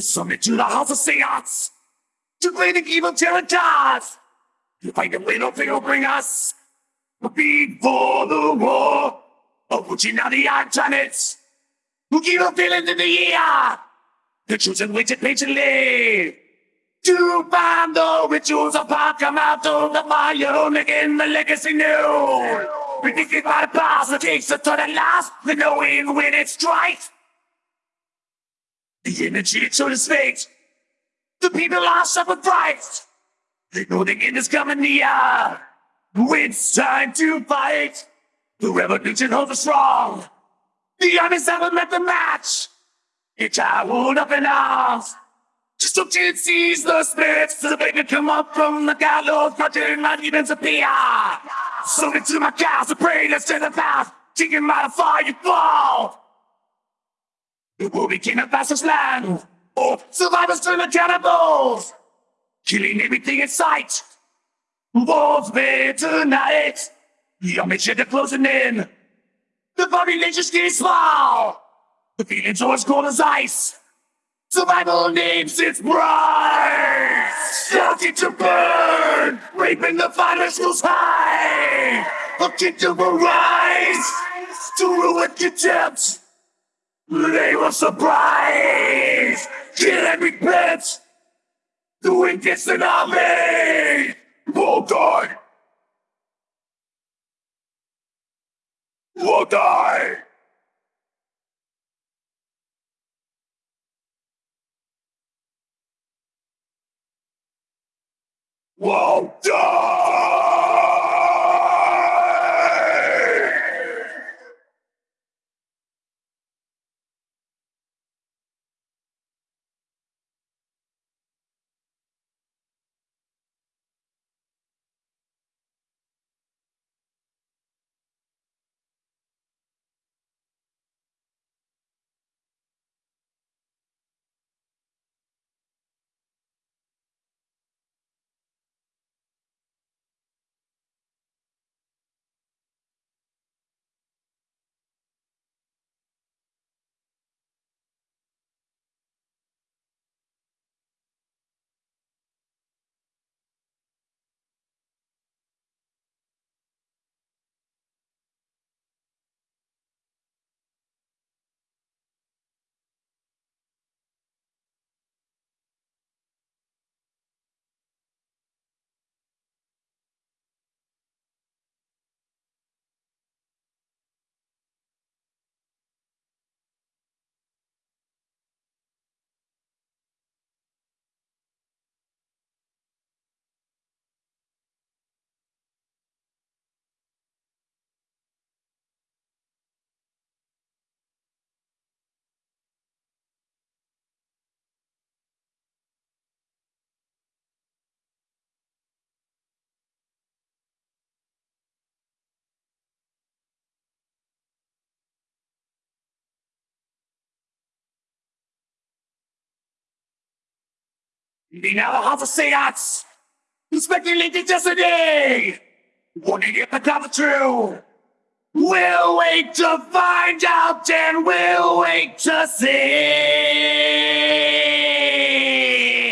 summoned to the house of seance to play the evil terror gods. To fight the little thing will bring us before the war of which now the odd planets who give a feeling in the air. The chosen waited patiently to find the rituals of out of the fire, making the legacy new. Predicted by the past, the takes the thought at last, the knowing when it strikes. The energy showed his fate. The people are fright. They know the end is coming near. It's time to fight. The revolution holds us strong. The armies haven't met the match. It's all up in arms. Just look to seize the spirits to the baby come up from the gallows, projecting my demons appear. Sold into my cows, the prey that's to the path, taking my fire you fall. It will become a fastest land. Oh, survivors turn the cannibals, killing everything in sight. Wolves made tonight. Your mission to closing in. The population's getting small. The feeling's always cold as ice. Survival names its bride. Starting to burn. Raping the final schools high. A kingdom will rise. To ruin contempt. They will surprise. Kill and repent. Doing this an army. Will die. Will die. Will die. Mina har forseert! Respecting destiny! What did you become true? We'll wait to find out and we'll wait to see!